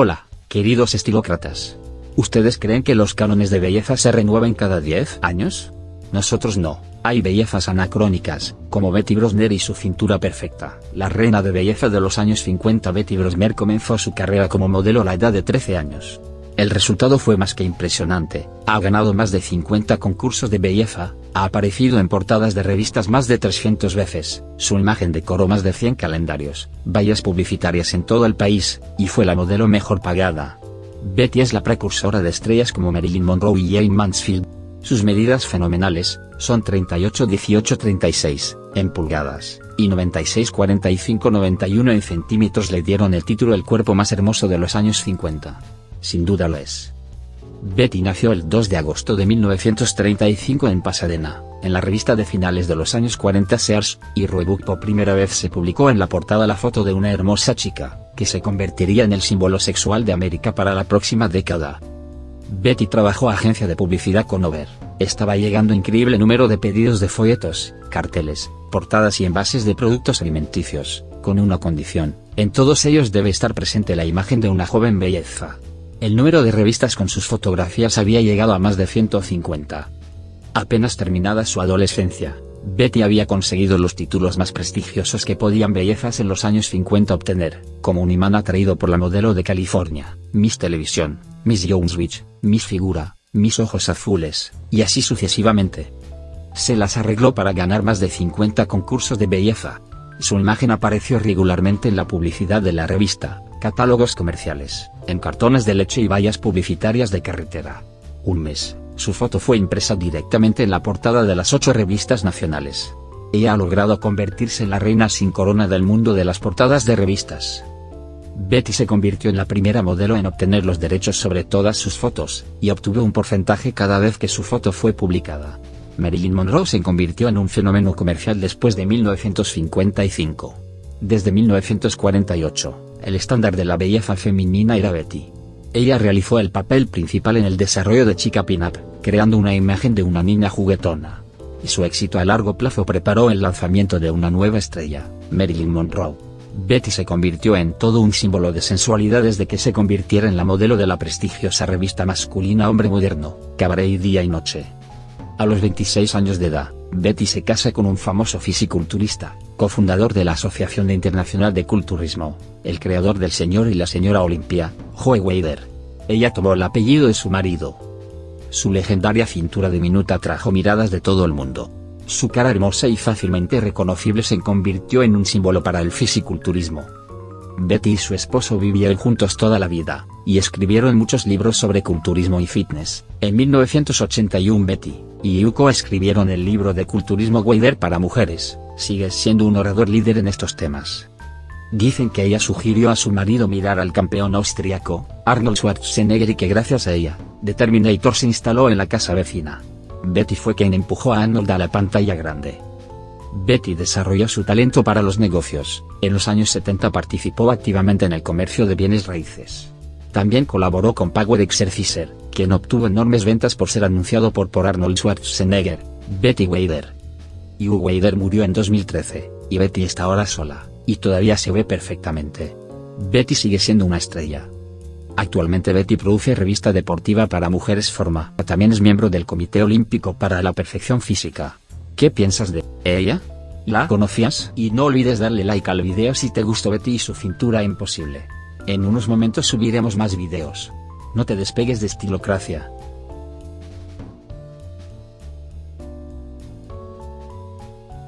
Hola, queridos estilócratas. ¿Ustedes creen que los cánones de belleza se renueven cada 10 años? Nosotros no. Hay bellezas anacrónicas, como Betty Brosner y su cintura perfecta. La reina de belleza de los años 50 Betty Brosner comenzó su carrera como modelo a la edad de 13 años. El resultado fue más que impresionante, ha ganado más de 50 concursos de belleza, ha aparecido en portadas de revistas más de 300 veces, su imagen decoró más de 100 calendarios, vallas publicitarias en todo el país, y fue la modelo mejor pagada. Betty es la precursora de estrellas como Marilyn Monroe y Jane Mansfield. Sus medidas fenomenales, son 38 18 36, en pulgadas, y 96 45 91 en centímetros le dieron el título el cuerpo más hermoso de los años 50 sin duda lo es. Betty nació el 2 de agosto de 1935 en Pasadena, en la revista de finales de los años 40 Sears, y Roebuck por primera vez se publicó en la portada la foto de una hermosa chica, que se convertiría en el símbolo sexual de América para la próxima década. Betty trabajó agencia de publicidad con Over, estaba llegando increíble número de pedidos de folletos, carteles, portadas y envases de productos alimenticios, con una condición, en todos ellos debe estar presente la imagen de una joven belleza. El número de revistas con sus fotografías había llegado a más de 150. Apenas terminada su adolescencia, Betty había conseguido los títulos más prestigiosos que podían bellezas en los años 50 obtener, como un imán atraído por la modelo de California, Miss Televisión, Miss Joneswich, Miss Figura, Miss Ojos Azules, y así sucesivamente. Se las arregló para ganar más de 50 concursos de belleza. Su imagen apareció regularmente en la publicidad de la revista, catálogos comerciales, en cartones de leche y vallas publicitarias de carretera. Un mes, su foto fue impresa directamente en la portada de las ocho revistas nacionales. Ella ha logrado convertirse en la reina sin corona del mundo de las portadas de revistas. Betty se convirtió en la primera modelo en obtener los derechos sobre todas sus fotos, y obtuvo un porcentaje cada vez que su foto fue publicada. Marilyn Monroe se convirtió en un fenómeno comercial después de 1955. Desde 1948, el estándar de la belleza femenina era Betty. Ella realizó el papel principal en el desarrollo de Chica Pin-Up, creando una imagen de una niña juguetona. Y su éxito a largo plazo preparó el lanzamiento de una nueva estrella, Marilyn Monroe. Betty se convirtió en todo un símbolo de sensualidad desde que se convirtiera en la modelo de la prestigiosa revista masculina Hombre Moderno, Cabaret Día y Noche. A los 26 años de edad, Betty se casa con un famoso fisiculturista, cofundador de la Asociación Internacional de Culturismo, el creador del señor y la señora Olimpia, Joe Wader. Ella tomó el apellido de su marido. Su legendaria cintura diminuta trajo miradas de todo el mundo. Su cara hermosa y fácilmente reconocible se convirtió en un símbolo para el fisiculturismo. Betty y su esposo vivieron juntos toda la vida, y escribieron muchos libros sobre culturismo y fitness. En 1981 Betty y Yuko escribieron el libro de culturismo Wader para mujeres, sigue siendo un orador líder en estos temas. Dicen que ella sugirió a su marido mirar al campeón austriaco, Arnold Schwarzenegger y que gracias a ella, The Terminator se instaló en la casa vecina. Betty fue quien empujó a Arnold a la pantalla grande. Betty desarrolló su talento para los negocios, en los años 70 participó activamente en el comercio de bienes raíces. También colaboró con Power Exerciser, quien obtuvo enormes ventas por ser anunciado por, por Arnold Schwarzenegger, Betty Wader. Hugh Wader murió en 2013, y Betty está ahora sola, y todavía se ve perfectamente. Betty sigue siendo una estrella. Actualmente Betty produce revista deportiva para mujeres Forma. También es miembro del Comité Olímpico para la Perfección Física. ¿Qué piensas de ella? ¿La conocías? Y no olvides darle like al video si te gustó Betty y su cintura imposible. En unos momentos subiremos más videos. No te despegues de Estilocracia.